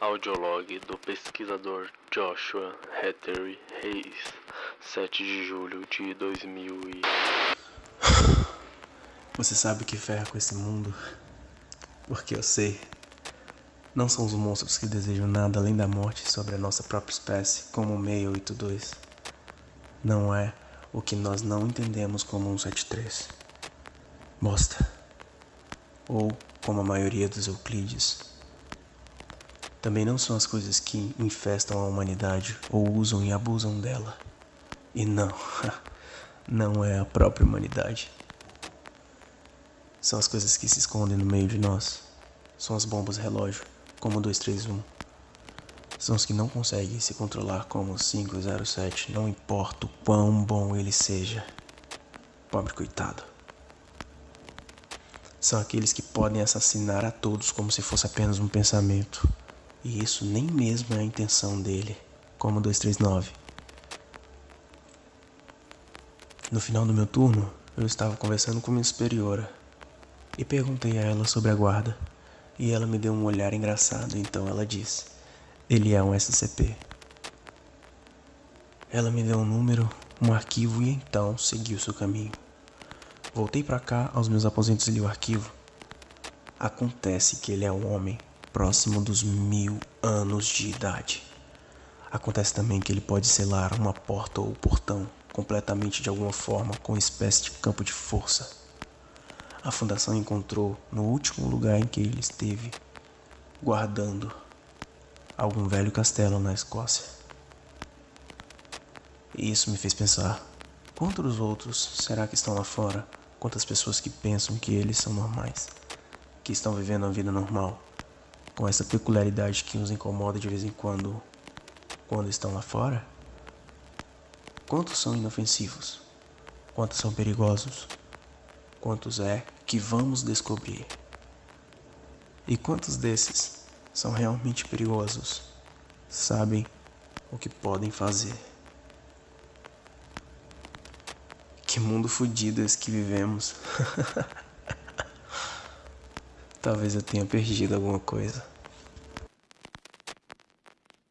Audiolog do pesquisador Joshua Hattery Reis, 7 de julho de 2000 e... Você sabe que ferra com esse mundo? Porque eu sei. Não são os monstros que desejam nada além da morte sobre a nossa própria espécie, como o 682. Não é o que nós não entendemos como 173. Bosta. Ou como a maioria dos Euclides também não são as coisas que infestam a humanidade ou usam e abusam dela. E não, não é a própria humanidade. São as coisas que se escondem no meio de nós. São as bombas relógio, como o 231. São os que não conseguem se controlar como o 507, não importa o quão bom ele seja. Pobre coitado. São aqueles que podem assassinar a todos como se fosse apenas um pensamento. E isso nem mesmo é a intenção dele, como 239. No final do meu turno, eu estava conversando com minha superiora e perguntei a ela sobre a guarda. E ela me deu um olhar engraçado, então ela disse: Ele é um SCP. Ela me deu um número, um arquivo e então seguiu seu caminho. Voltei para cá aos meus aposentos e li o arquivo. Acontece que ele é um homem próximo dos mil anos de idade. Acontece também que ele pode selar uma porta ou portão completamente de alguma forma com uma espécie de campo de força. A fundação encontrou no último lugar em que ele esteve guardando algum velho castelo na Escócia. E isso me fez pensar: quantos outros será que estão lá fora? Quantas pessoas que pensam que eles são normais, que estão vivendo a vida normal? Com essa peculiaridade que nos incomoda de vez em quando quando estão lá fora? Quantos são inofensivos? Quantos são perigosos? Quantos é que vamos descobrir? E quantos desses são realmente perigosos? Sabem o que podem fazer? Que mundo fodido esse que vivemos. Talvez eu tenha perdido alguma coisa.